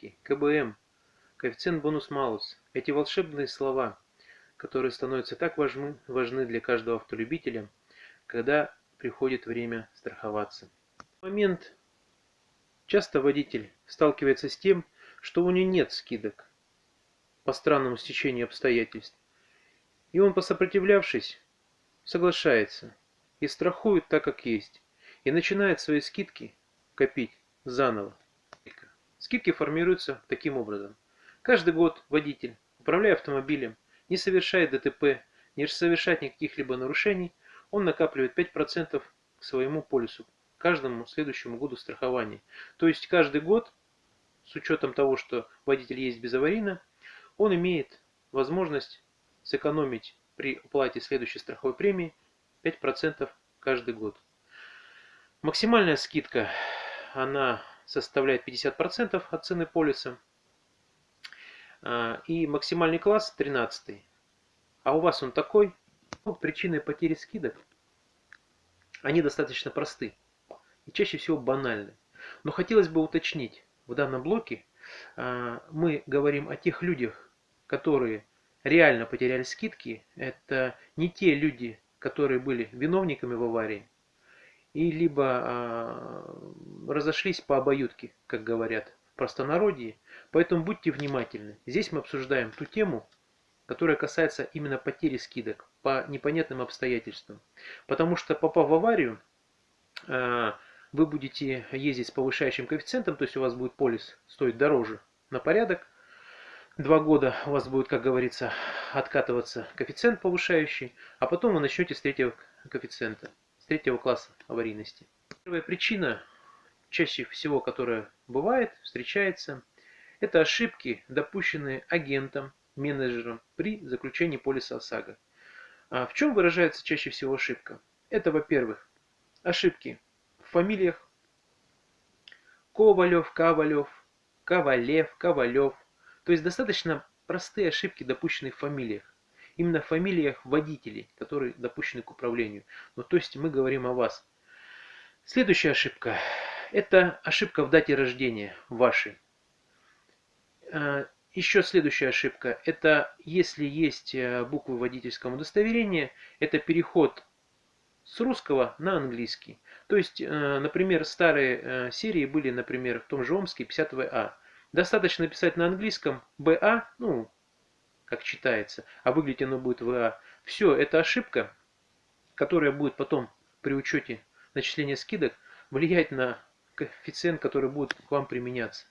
скидки, КБМ, коэффициент бонус-малус. Эти волшебные слова, которые становятся так важны, важны для каждого автолюбителя, когда приходит время страховаться. В момент часто водитель сталкивается с тем, что у него нет скидок по странному стечению обстоятельств. И он, посопротивлявшись, соглашается и страхует так, как есть, и начинает свои скидки копить заново. Скидки формируются таким образом. Каждый год водитель, управляя автомобилем, не совершает ДТП, не совершает никаких либо нарушений, он накапливает 5% к своему полису, каждому следующему году страхования. То есть каждый год, с учетом того, что водитель есть безаварийно, он имеет возможность сэкономить при уплате следующей страховой премии 5% каждый год. Максимальная скидка, она составляет 50% от цены полиса. А, и максимальный класс 13. А у вас он такой. Ну, причины потери скидок, они достаточно просты. И чаще всего банальны. Но хотелось бы уточнить, в данном блоке а, мы говорим о тех людях, которые реально потеряли скидки. Это не те люди, которые были виновниками в аварии, и либо а, разошлись по обоюдке, как говорят в простонародье. Поэтому будьте внимательны. Здесь мы обсуждаем ту тему, которая касается именно потери скидок по непонятным обстоятельствам. Потому что попав в аварию, а, вы будете ездить с повышающим коэффициентом, то есть у вас будет полис стоить дороже на порядок. Два года у вас будет, как говорится, откатываться коэффициент повышающий, а потом вы начнете с третьего коэффициента третьего класса аварийности. Первая причина, чаще всего которая бывает, встречается, это ошибки, допущенные агентом, менеджером при заключении полиса ОСАГО. А в чем выражается чаще всего ошибка? Это, во-первых, ошибки в фамилиях Ковалев, Ковалев, Ковалев, Ковалев. То есть достаточно простые ошибки, допущенные в фамилиях именно в фамилиях водителей, которые допущены к управлению. Ну, то есть мы говорим о вас. Следующая ошибка. Это ошибка в дате рождения вашей. А, Еще следующая ошибка. Это если есть э, буквы водительского удостоверения, это переход с русского на английский. То есть, э, например, старые э, серии были, например, в том же Омске 50А. Достаточно написать на английском БА, ну, как читается, а выглядит оно будет ВА. Все, это ошибка, которая будет потом при учете начисления скидок влиять на коэффициент, который будет к вам применяться.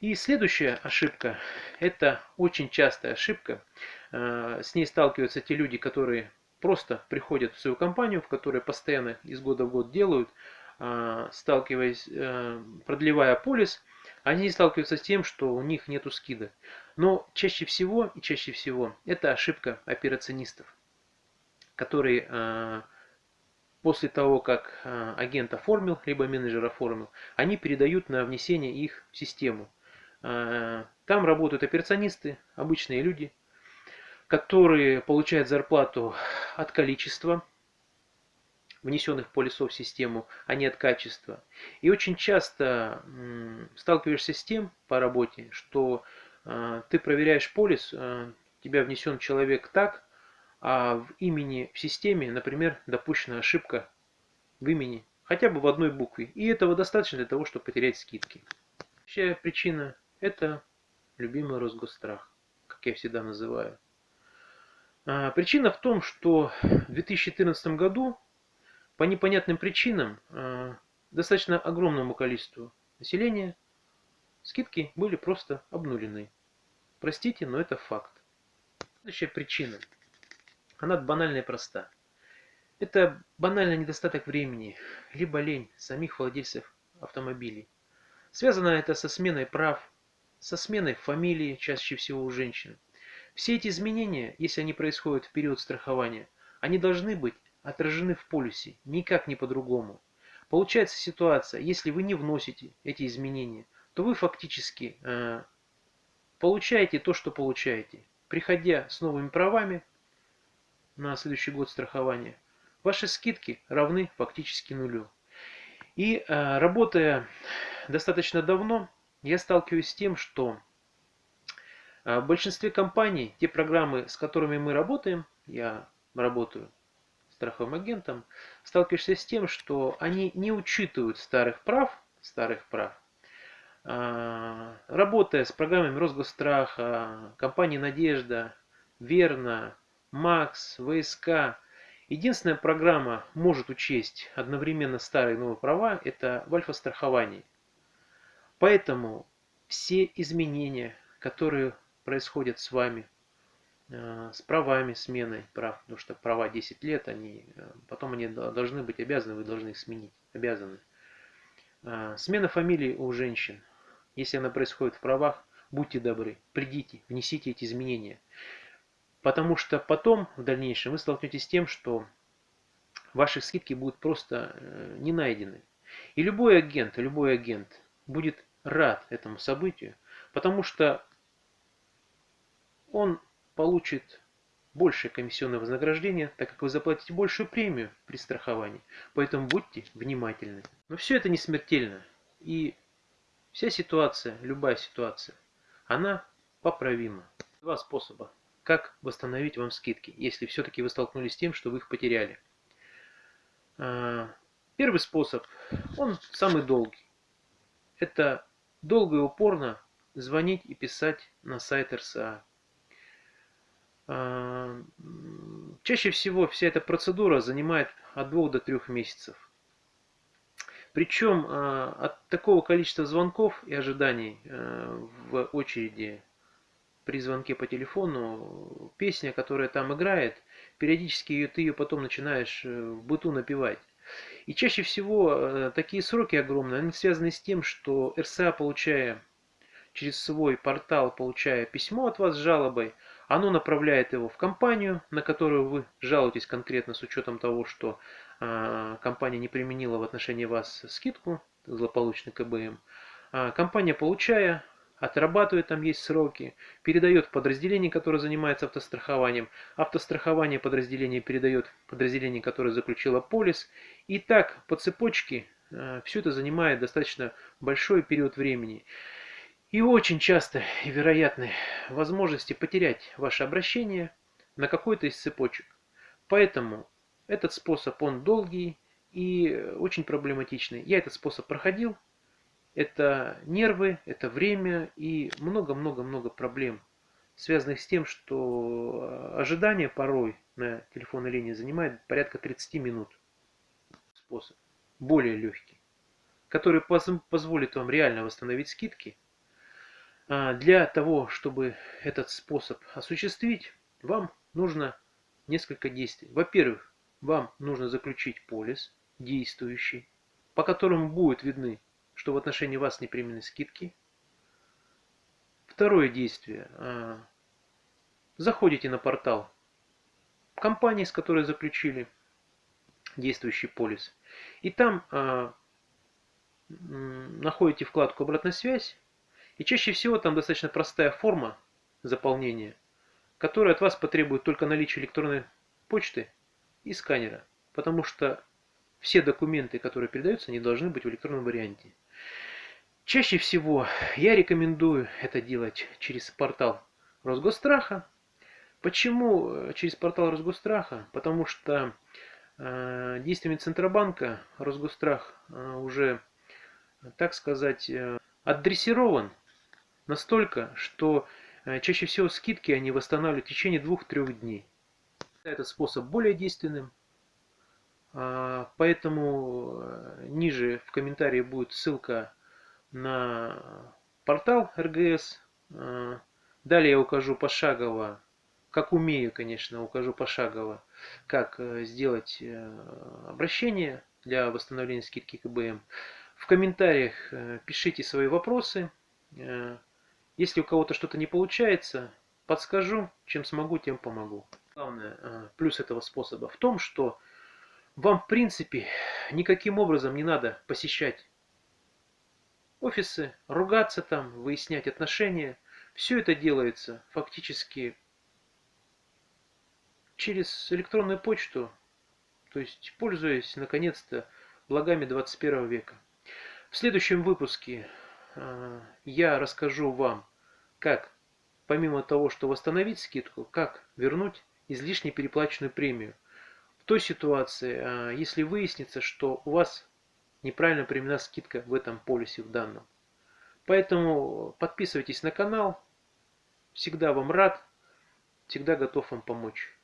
И следующая ошибка, это очень частая ошибка, э, с ней сталкиваются те люди, которые просто приходят в свою компанию, в которой постоянно из года в год делают, э, сталкиваясь, э, продлевая полис, они сталкиваются с тем, что у них нету скидок. Но чаще всего и чаще всего это ошибка операционистов, которые э, после того, как э, агент оформил, либо менеджер оформил, они передают на внесение их в систему. Э, там работают операционисты, обычные люди, которые получают зарплату от количества внесенных полисов в систему, а не от качества. И очень часто сталкиваешься с тем по работе, что а, ты проверяешь полис, а, тебя внесен человек так, а в имени в системе, например, допущена ошибка в имени, хотя бы в одной букве. И этого достаточно для того, чтобы потерять скидки. Следующая причина – это любимый Росгострах, как я всегда называю. А, причина в том, что в 2014 году по непонятным причинам достаточно огромному количеству населения скидки были просто обнулены. Простите, но это факт. Следующая причина. Она банальная и проста. Это банальный недостаток времени, либо лень самих владельцев автомобилей. Связано это со сменой прав, со сменой фамилии, чаще всего у женщин. Все эти изменения, если они происходят в период страхования, они должны быть отражены в полюсе, никак не по-другому. Получается ситуация, если вы не вносите эти изменения, то вы фактически э, получаете то, что получаете. Приходя с новыми правами на следующий год страхования, ваши скидки равны фактически нулю. И э, работая достаточно давно я сталкиваюсь с тем, что в большинстве компаний те программы, с которыми мы работаем, я работаю страховым агентом, сталкиваешься с тем, что они не учитывают старых прав, старых прав, работая с программами Росгосстраха, компании «Надежда», «Верно», «Макс», «ВСК», единственная программа может учесть одновременно старые и новые права – это в альфа-страховании. Поэтому все изменения, которые происходят с вами, а, с правами смены прав, потому что права 10 лет, они, а, потом они должны быть обязаны, вы должны их сменить, обязаны. Смена фамилии у женщин – если она происходит в правах, будьте добры, придите, внесите эти изменения. Потому что потом, в дальнейшем, вы столкнетесь с тем, что ваши скидки будут просто э, не найдены. И любой агент, любой агент будет рад этому событию, потому что он получит большее комиссионное вознаграждение, так как вы заплатите большую премию при страховании. Поэтому будьте внимательны. Но все это не смертельно. И Вся ситуация, любая ситуация, она поправима. Два способа, как восстановить вам скидки, если все-таки вы столкнулись с тем, что вы их потеряли. А, первый способ, он самый долгий. Это долго и упорно звонить и писать на сайт РСА. А, чаще всего вся эта процедура занимает от двух до трех месяцев. Причем а, от такого количества звонков и ожиданий а, в очереди при звонке по телефону, песня, которая там играет, периодически ее, ты ее потом начинаешь э, в быту напевать. И чаще всего э, такие сроки огромные, они связаны с тем, что РСА, получая через свой портал, получая письмо от вас с жалобой, оно направляет его в компанию, на которую вы жалуетесь конкретно с учетом того, что э, компания не применила в отношении вас скидку, злополучный КБМ. А компания, получая, отрабатывает, там есть сроки, передает подразделение, которое занимается автострахованием. Автострахование подразделение передает подразделение, которое заключило полис. И так по цепочке э, все это занимает достаточно большой период времени. И очень часто и вероятны возможности потерять ваше обращение на какой-то из цепочек. Поэтому этот способ, он долгий и очень проблематичный. Я этот способ проходил. Это нервы, это время и много-много-много проблем, связанных с тем, что ожидание порой на телефонной линии занимает порядка 30 минут. Способ более легкий, который позволит вам реально восстановить скидки – для того, чтобы этот способ осуществить, вам нужно несколько действий. Во-первых, вам нужно заключить полис действующий, по которому будут видны, что в отношении вас не скидки. Второе действие. А, заходите на портал компании, с которой заключили действующий полис. И там а, находите вкладку «Обратная связь» И чаще всего там достаточно простая форма заполнения, которая от вас потребует только наличия электронной почты и сканера, потому что все документы, которые передаются, не должны быть в электронном варианте. Чаще всего я рекомендую это делать через портал Росгосстраха. Почему э, через портал Росгосстраха? Потому что э, действиями Центробанка Росгосстрах э, уже, так сказать, э, отдрессирован Настолько, что э, чаще всего скидки они восстанавливают в течение двух-трех дней. Этот способ более действенным, а, поэтому э, ниже в комментарии будет ссылка на портал РГС. А, далее я укажу пошагово, как умею, конечно, укажу пошагово, как э, сделать обращение для восстановления скидки КБМ. В комментариях пишите свои вопросы. Если у кого-то что-то не получается, подскажу, чем смогу, тем помогу. Главное, э, плюс этого способа в том, что вам в принципе никаким образом не надо посещать офисы, ругаться там, выяснять отношения. Все это делается фактически через электронную почту, то есть пользуясь наконец-то благами 21 века. В следующем выпуске я расскажу вам, как помимо того, что восстановить скидку, как вернуть излишне переплаченную премию. В той ситуации, а, если выяснится, что у вас неправильно применена скидка в этом полисе в данном. Поэтому подписывайтесь на канал. Всегда вам рад. Всегда готов вам помочь.